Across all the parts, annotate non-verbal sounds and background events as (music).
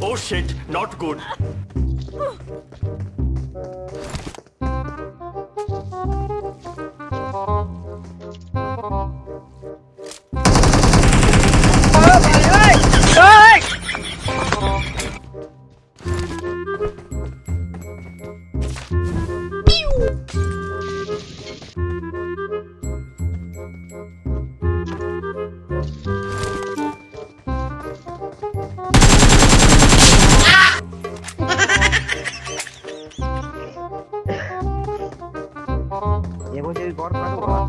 Oh shit, not good. (laughs) एगो चीज गौर करो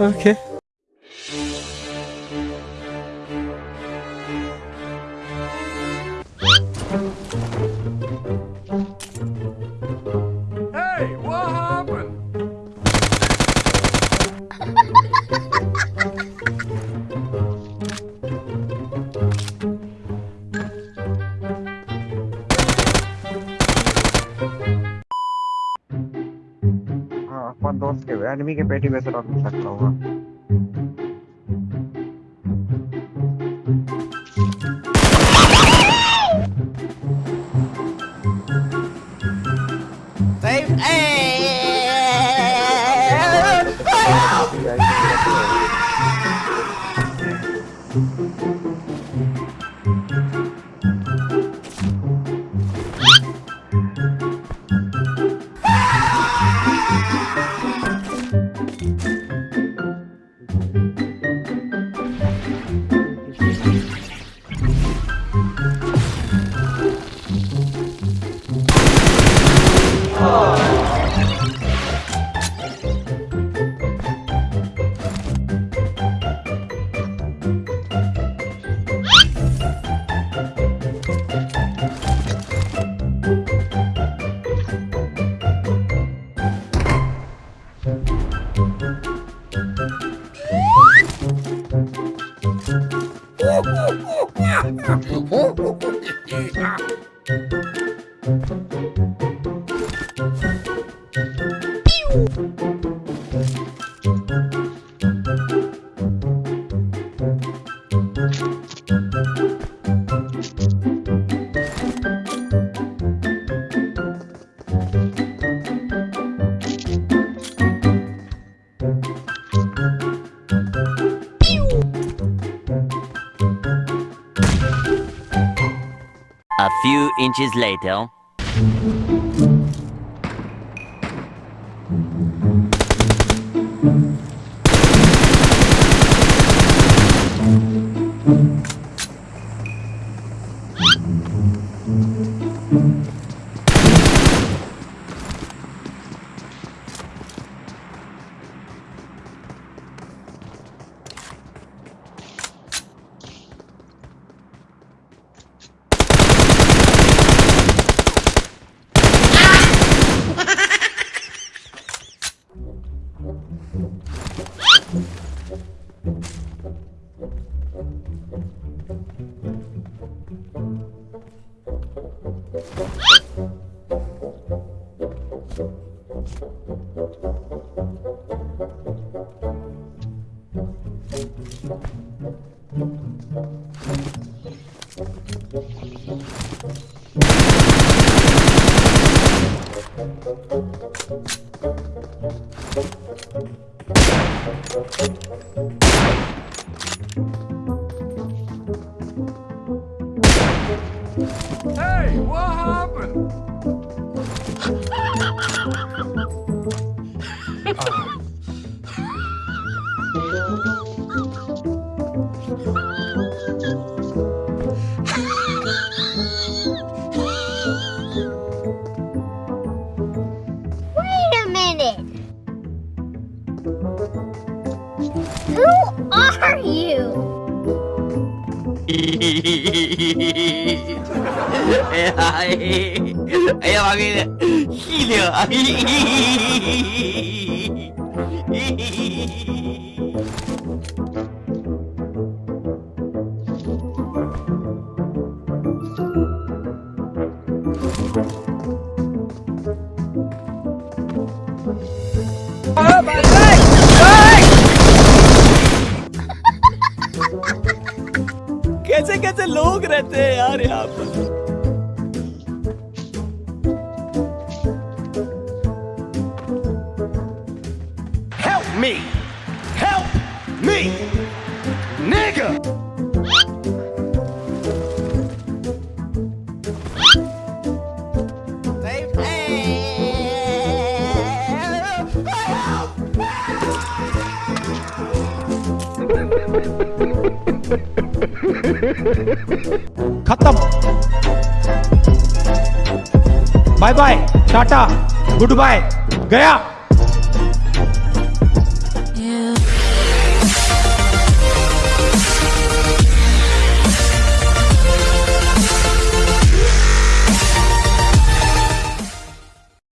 Okay. Enemy के पेटी में से रख सकता होगा Hey! Few inches later. Hey, what happened? (laughs) Who are you? Ay, va bien. Gilio. Oh my god! लोग रहते हैं यार यहाँ पर Help me! Help me! Nigga! खत्म। Bye bye tata good bye गया।